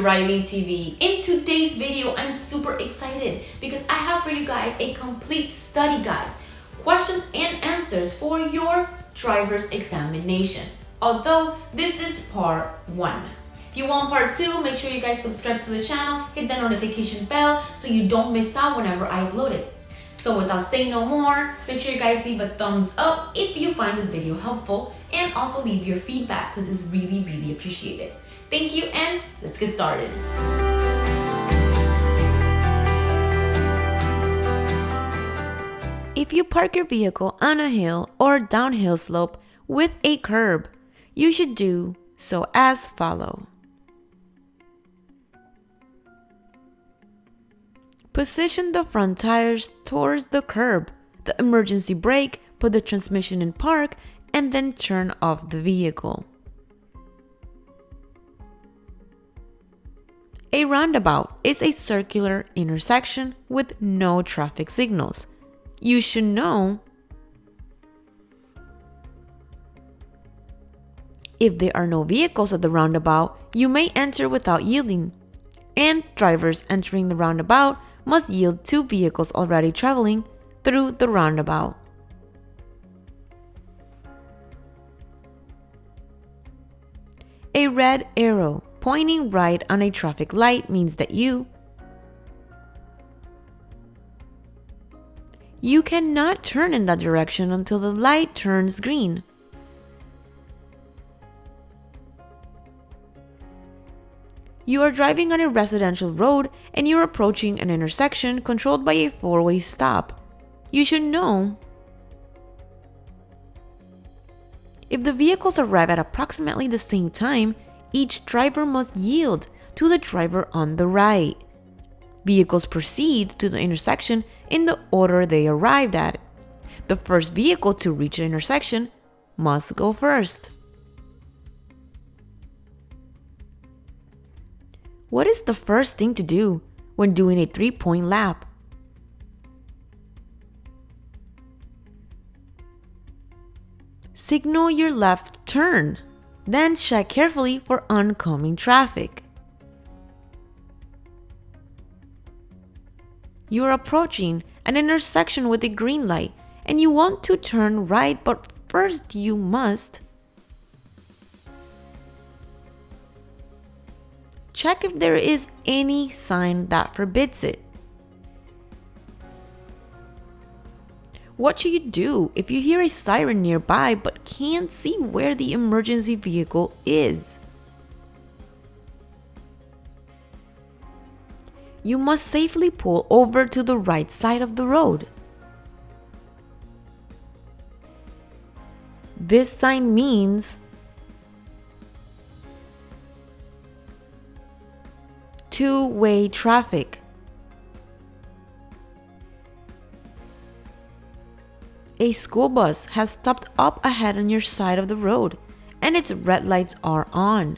Driving TV. In today's video, I'm super excited because I have for you guys a complete study guide, questions and answers for your driver's examination. Although this is part one. If you want part two, make sure you guys subscribe to the channel, hit the notification bell so you don't miss out whenever I upload it. So without saying no more, make sure you guys leave a thumbs up if you find this video helpful and also leave your feedback because it's really, really appreciated. Thank you and let's get started. If you park your vehicle on a hill or downhill slope with a curb, you should do so as follow. Position the front tires towards the curb, the emergency brake, put the transmission in park, and then turn off the vehicle. A roundabout is a circular intersection with no traffic signals. You should know If there are no vehicles at the roundabout, you may enter without yielding, and drivers entering the roundabout must yield to vehicles already traveling through the roundabout. A red arrow pointing right on a traffic light means that you You cannot turn in that direction until the light turns green. You are driving on a residential road and you're approaching an intersection controlled by a four way stop. You should know if the vehicles arrive at approximately the same time, each driver must yield to the driver on the right. Vehicles proceed to the intersection in the order they arrived at. The first vehicle to reach an intersection must go first. What is the first thing to do when doing a three point lap? Signal your left turn, then check carefully for oncoming traffic. You are approaching an intersection with a green light and you want to turn right, but first you must check if there is any sign that forbids it. What should you do if you hear a siren nearby but can't see where the emergency vehicle is? You must safely pull over to the right side of the road. This sign means two-way traffic. A school bus has stopped up ahead on your side of the road and its red lights are on.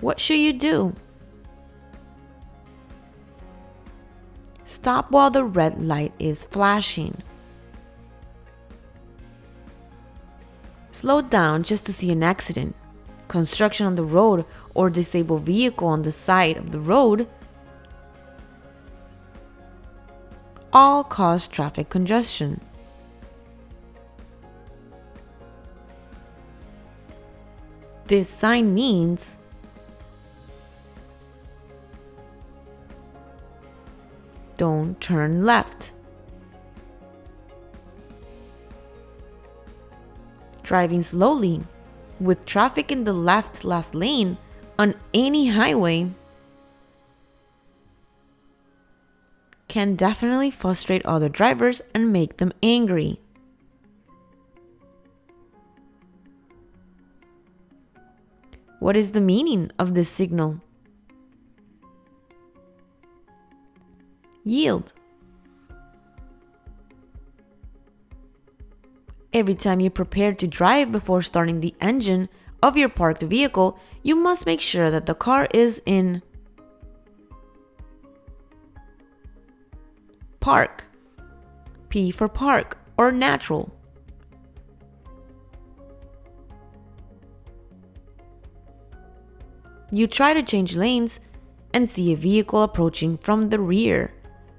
What should you do? Stop while the red light is flashing. Slow down just to see an accident, construction on the road, or disabled vehicle on the side of the road all cause traffic congestion. This sign means don't turn left. Driving slowly with traffic in the left last lane on any highway can definitely frustrate other drivers and make them angry. What is the meaning of this signal? Yield. Every time you prepare to drive before starting the engine of your parked vehicle, you must make sure that the car is in park, P for park or natural. You try to change lanes and see a vehicle approaching from the rear.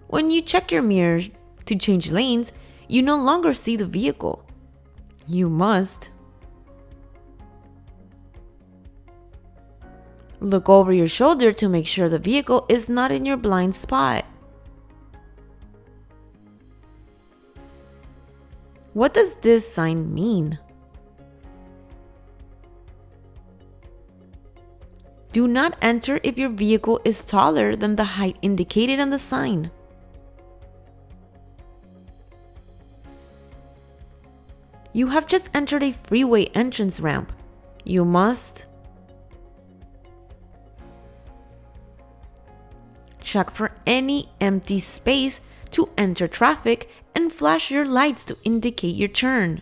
When you check your mirror to change lanes, you no longer see the vehicle. You must look over your shoulder to make sure the vehicle is not in your blind spot. What does this sign mean? Do not enter if your vehicle is taller than the height indicated on the sign. You have just entered a freeway entrance ramp. You must check for any empty space to enter traffic and flash your lights to indicate your turn.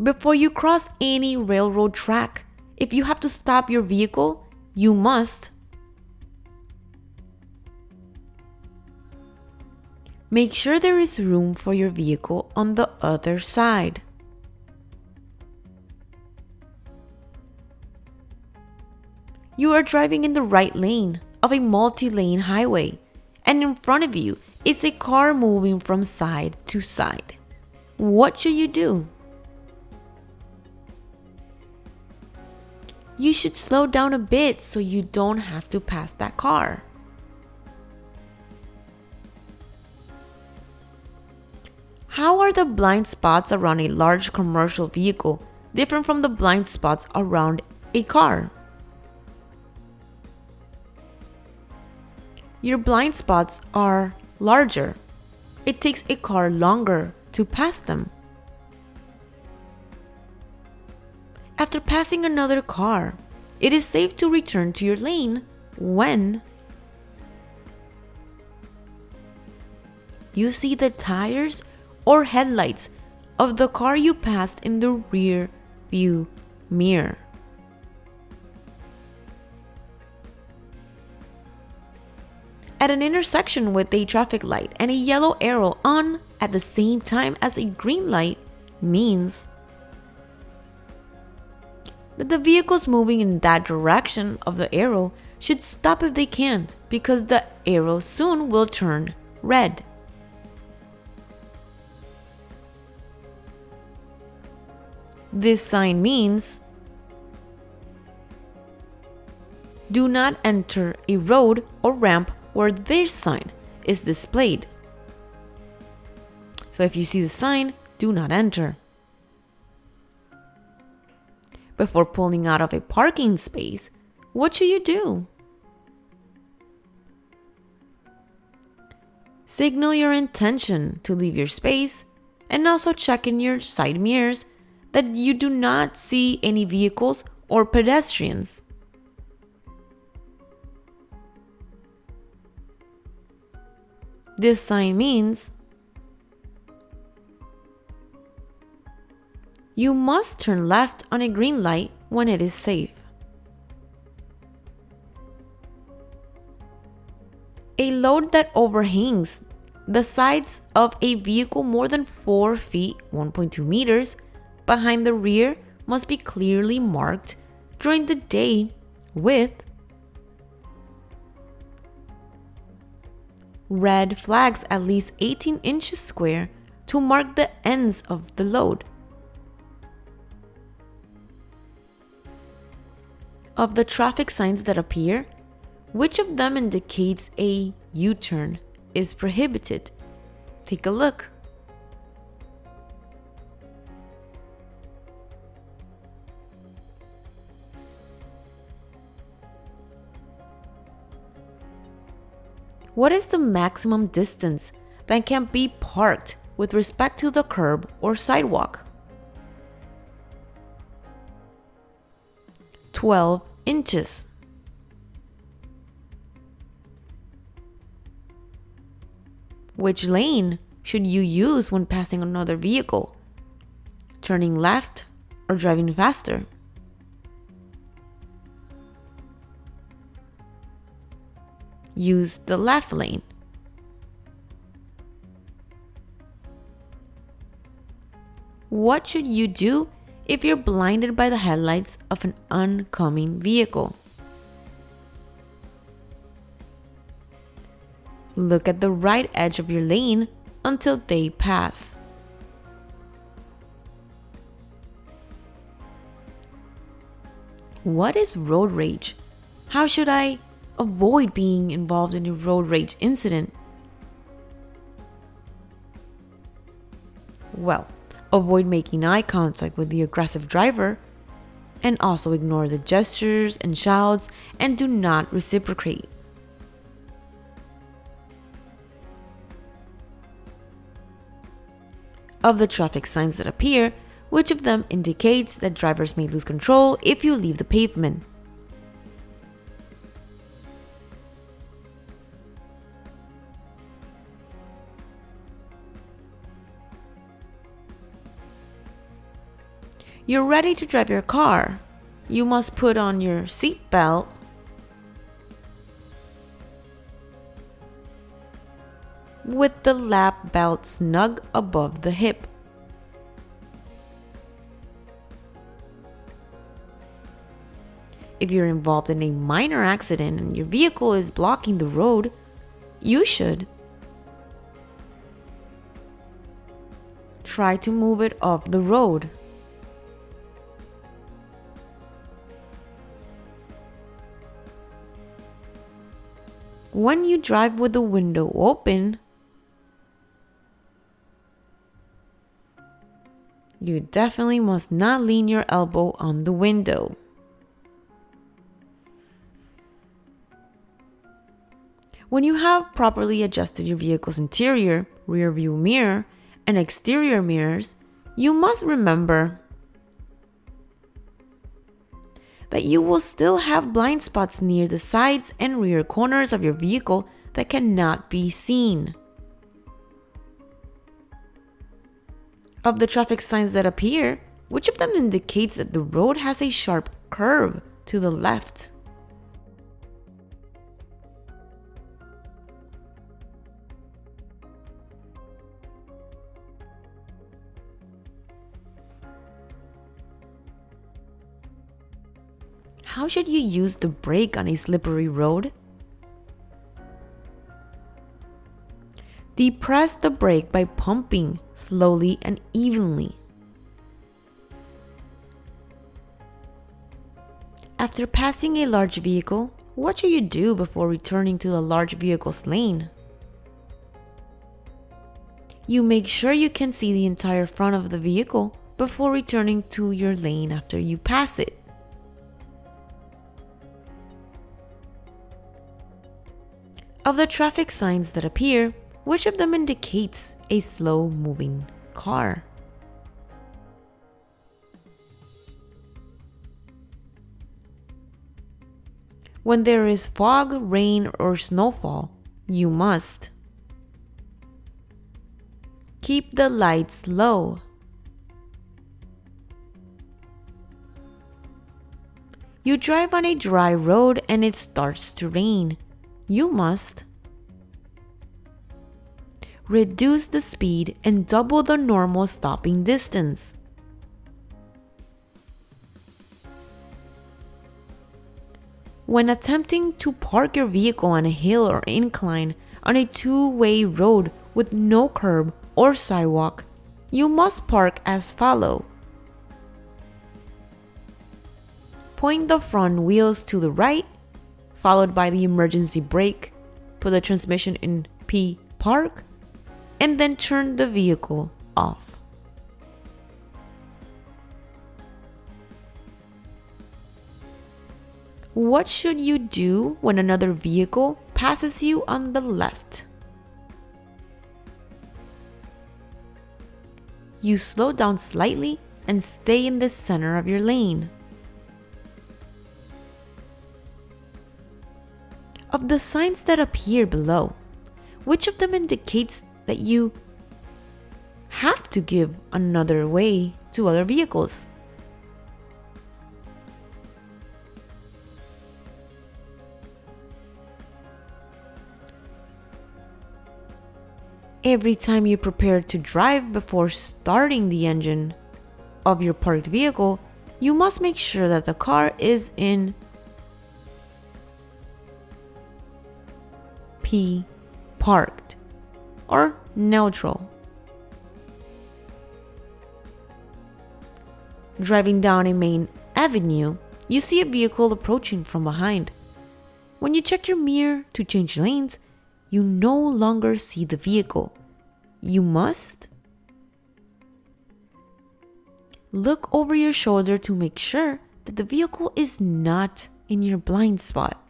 Before you cross any railroad track, if you have to stop your vehicle, you must make sure there is room for your vehicle on the other side. You are driving in the right lane of a multi-lane highway and in front of you is a car moving from side to side. What should you do? You should slow down a bit so you don't have to pass that car. How are the blind spots around a large commercial vehicle different from the blind spots around a car? Your blind spots are larger. It takes a car longer to pass them. After passing another car, it is safe to return to your lane when you see the tires or headlights of the car you passed in the rear view mirror. at an intersection with a traffic light and a yellow arrow on at the same time as a green light means that the vehicles moving in that direction of the arrow should stop if they can because the arrow soon will turn red. This sign means do not enter a road or ramp where this sign is displayed. So if you see the sign, do not enter. Before pulling out of a parking space, what should you do? Signal your intention to leave your space and also check in your side mirrors that you do not see any vehicles or pedestrians. This sign means you must turn left on a green light when it is safe. A load that overhangs the sides of a vehicle more than 4 feet 1.2 meters behind the rear must be clearly marked during the day with red flags at least 18 inches square to mark the ends of the load. Of the traffic signs that appear, which of them indicates a U-turn is prohibited? Take a look. What is the maximum distance that can be parked with respect to the curb or sidewalk? 12 inches. Which lane should you use when passing another vehicle? Turning left or driving faster? use the left lane. What should you do if you're blinded by the headlights of an oncoming vehicle. Look at the right edge of your lane until they pass. What is road rage? How should I avoid being involved in a road rage incident? Well, avoid making eye contact with the aggressive driver and also ignore the gestures and shouts and do not reciprocate. Of the traffic signs that appear, which of them indicates that drivers may lose control if you leave the pavement? You're ready to drive your car. You must put on your seatbelt. With the lap belt snug above the hip. If you're involved in a minor accident and your vehicle is blocking the road, you should try to move it off the road. When you drive with the window open, you definitely must not lean your elbow on the window. When you have properly adjusted your vehicle's interior, rear view mirror, and exterior mirrors, you must remember that you will still have blind spots near the sides and rear corners of your vehicle that cannot be seen. Of the traffic signs that appear, which of them indicates that the road has a sharp curve to the left? How should you use the brake on a slippery road? Depress the brake by pumping slowly and evenly. After passing a large vehicle, what should you do before returning to the large vehicle's lane? You make sure you can see the entire front of the vehicle before returning to your lane after you pass it. Of the traffic signs that appear, which of them indicates a slow moving car? When there is fog, rain, or snowfall, you must keep the lights low. You drive on a dry road and it starts to rain you must reduce the speed and double the normal stopping distance. When attempting to park your vehicle on a hill or incline on a two-way road with no curb or sidewalk, you must park as follow. Point the front wheels to the right followed by the emergency brake, put the transmission in P park, and then turn the vehicle off. What should you do when another vehicle passes you on the left? You slow down slightly and stay in the center of your lane. Of the signs that appear below, which of them indicates that you have to give another way to other vehicles? Every time you prepare to drive before starting the engine of your parked vehicle, you must make sure that the car is in P parked or neutral. Driving down a main avenue, you see a vehicle approaching from behind. When you check your mirror to change lanes, you no longer see the vehicle. You must look over your shoulder to make sure that the vehicle is not in your blind spot.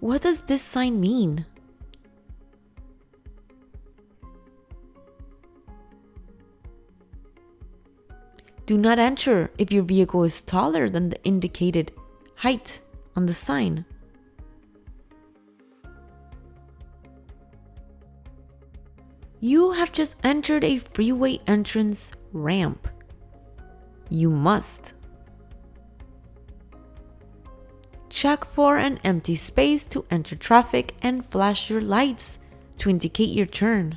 What does this sign mean? Do not enter if your vehicle is taller than the indicated height on the sign. You have just entered a freeway entrance ramp. You must check for an empty space to enter traffic and flash your lights to indicate your turn.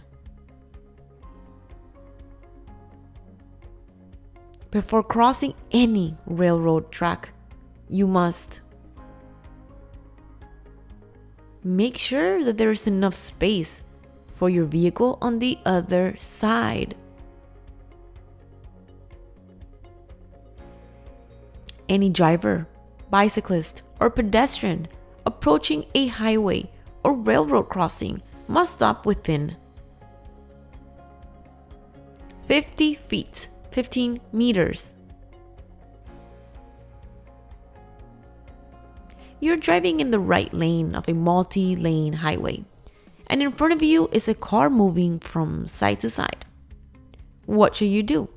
Before crossing any railroad track, you must make sure that there is enough space for your vehicle on the other side. Any driver, bicyclist, or pedestrian approaching a highway or railroad crossing must stop within 50 feet 15 meters. You're driving in the right lane of a multi lane highway, and in front of you is a car moving from side to side. What should you do?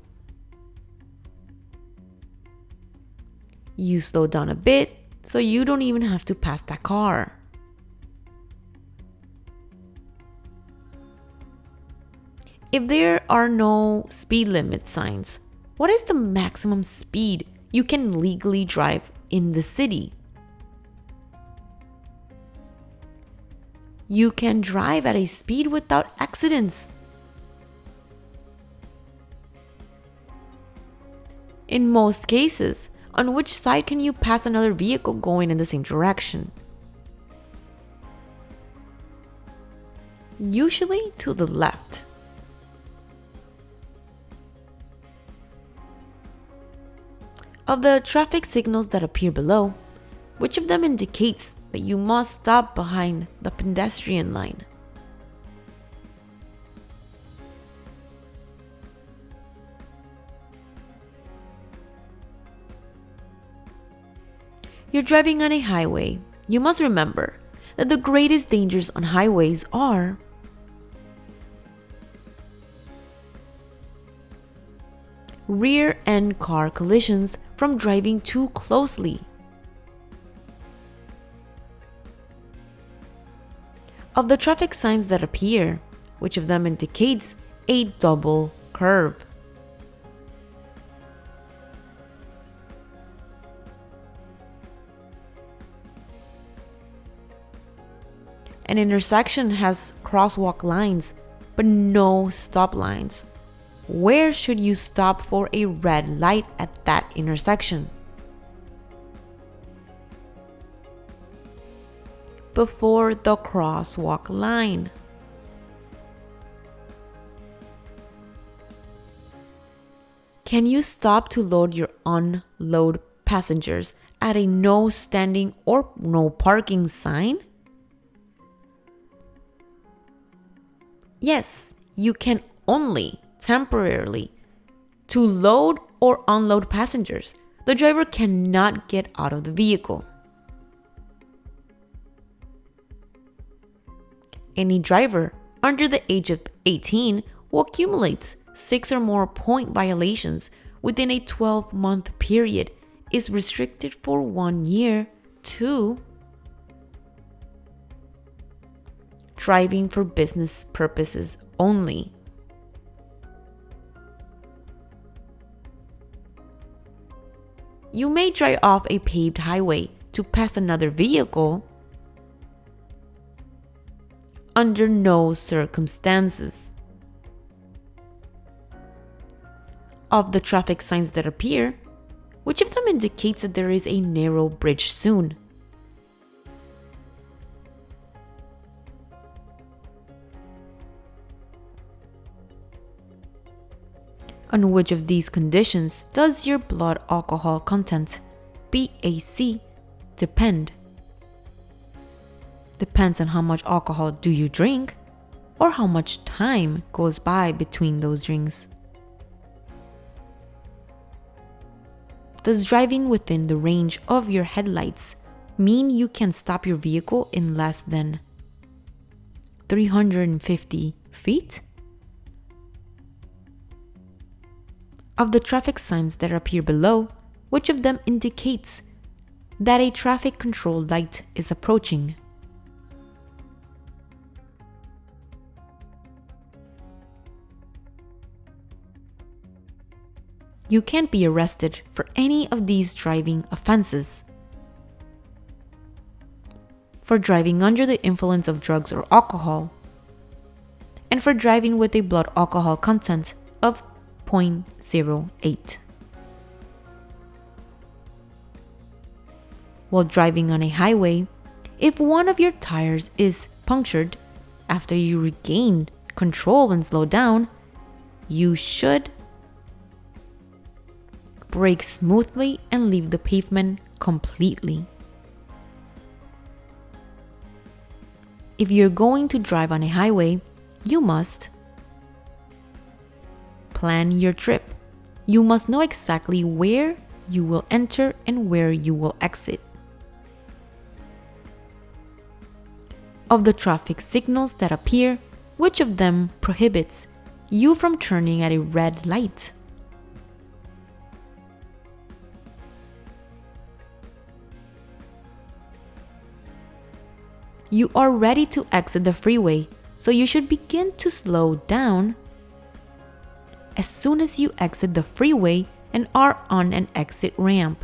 You slow down a bit so you don't even have to pass that car. If there are no speed limit signs, what is the maximum speed you can legally drive in the city? You can drive at a speed without accidents. In most cases, on which side can you pass another vehicle going in the same direction? Usually to the left. Of the traffic signals that appear below, which of them indicates that you must stop behind the pedestrian line? You're driving on a highway. You must remember that the greatest dangers on highways are rear end car collisions from driving too closely. Of the traffic signs that appear, which of them indicates a double curve? An intersection has crosswalk lines, but no stop lines. Where should you stop for a red light at that intersection? Before the crosswalk line. Can you stop to load your unload passengers at a no standing or no parking sign? Yes, you can only temporarily to load or unload passengers. The driver cannot get out of the vehicle. Any driver under the age of 18 who accumulates six or more point violations within a 12 month period is restricted for one year to driving for business purposes only. You may drive off a paved highway to pass another vehicle. Under no circumstances. Of the traffic signs that appear, which of them indicates that there is a narrow bridge soon? On which of these conditions does your blood alcohol content, BAC, depend? Depends on how much alcohol do you drink or how much time goes by between those drinks. Does driving within the range of your headlights mean you can stop your vehicle in less than 350 feet? Of the traffic signs that appear below, which of them indicates that a traffic control light is approaching? You can't be arrested for any of these driving offenses. For driving under the influence of drugs or alcohol, and for driving with a blood alcohol content of 0.08. While driving on a highway, if one of your tires is punctured after you regain control and slow down, you should brake smoothly and leave the pavement completely. If you're going to drive on a highway, you must plan your trip. You must know exactly where you will enter and where you will exit. Of the traffic signals that appear, which of them prohibits you from turning at a red light? You are ready to exit the freeway, so you should begin to slow down as soon as you exit the freeway and are on an exit ramp.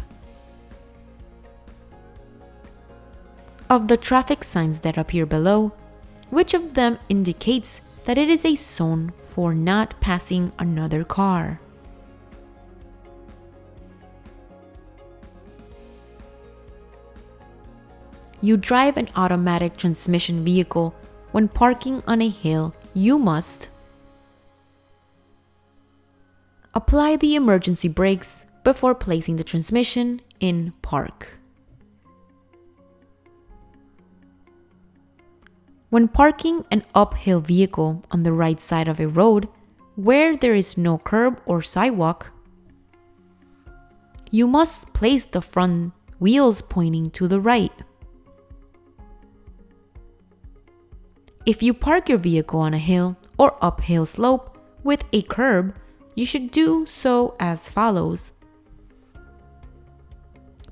Of the traffic signs that appear below, which of them indicates that it is a zone for not passing another car? You drive an automatic transmission vehicle. When parking on a hill, you must Apply the emergency brakes before placing the transmission in park. When parking an uphill vehicle on the right side of a road where there is no curb or sidewalk, you must place the front wheels pointing to the right. If you park your vehicle on a hill or uphill slope with a curb, you should do so as follows.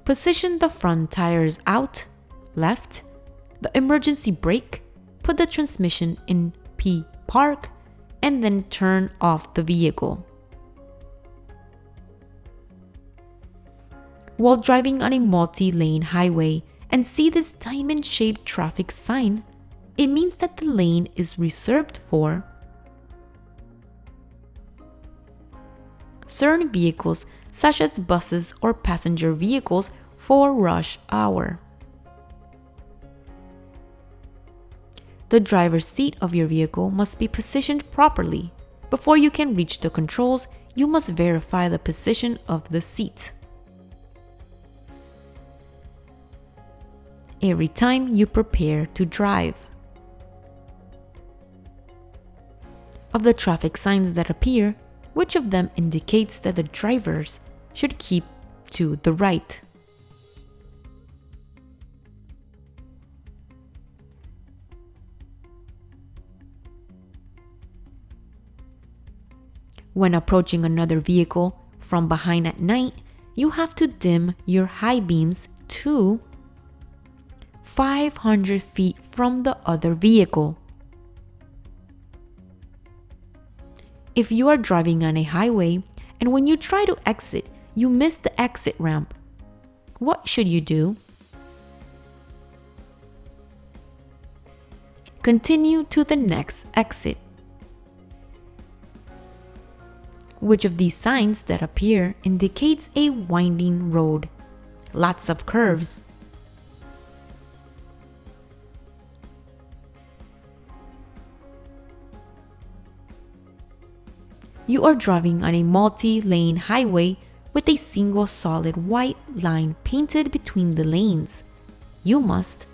Position the front tires out, left, the emergency brake, put the transmission in P park, and then turn off the vehicle. While driving on a multi-lane highway and see this diamond-shaped traffic sign, it means that the lane is reserved for certain vehicles such as buses or passenger vehicles for rush hour. The driver's seat of your vehicle must be positioned properly. Before you can reach the controls, you must verify the position of the seat. Every time you prepare to drive. Of the traffic signs that appear, which of them indicates that the drivers should keep to the right. When approaching another vehicle from behind at night, you have to dim your high beams to 500 feet from the other vehicle. If you are driving on a highway and when you try to exit, you miss the exit ramp, what should you do? Continue to the next exit. Which of these signs that appear indicates a winding road? Lots of curves. You are driving on a multi-lane highway with a single solid white line painted between the lanes. You must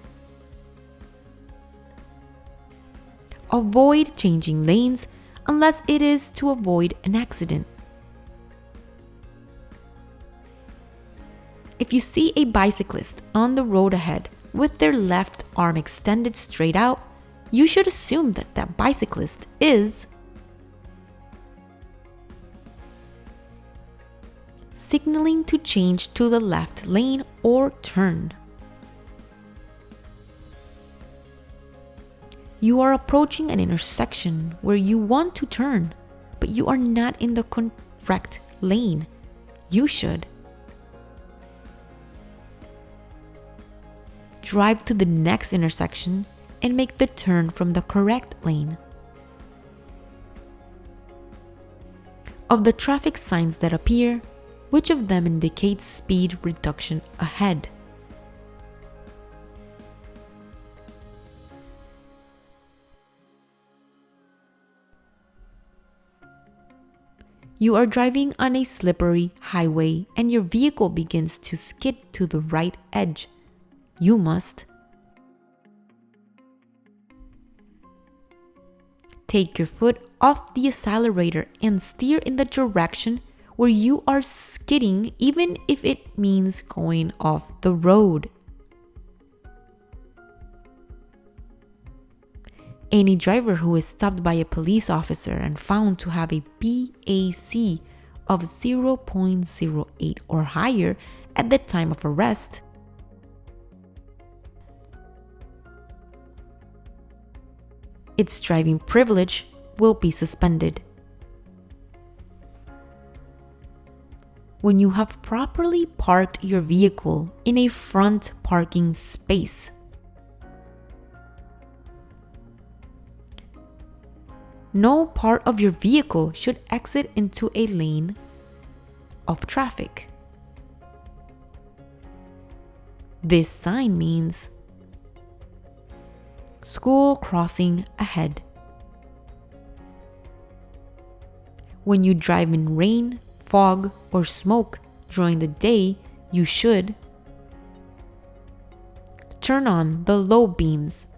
avoid changing lanes unless it is to avoid an accident. If you see a bicyclist on the road ahead with their left arm extended straight out, you should assume that that bicyclist is signaling to change to the left lane or turn. You are approaching an intersection where you want to turn, but you are not in the correct lane. You should drive to the next intersection and make the turn from the correct lane. Of the traffic signs that appear, which of them indicates speed reduction ahead? You are driving on a slippery highway and your vehicle begins to skid to the right edge. You must take your foot off the accelerator and steer in the direction where you are skidding, even if it means going off the road. Any driver who is stopped by a police officer and found to have a BAC of 0.08 or higher at the time of arrest its driving privilege will be suspended. When you have properly parked your vehicle in a front parking space, no part of your vehicle should exit into a lane of traffic. This sign means school crossing ahead. When you drive in rain, fog, or smoke during the day, you should turn on the low beams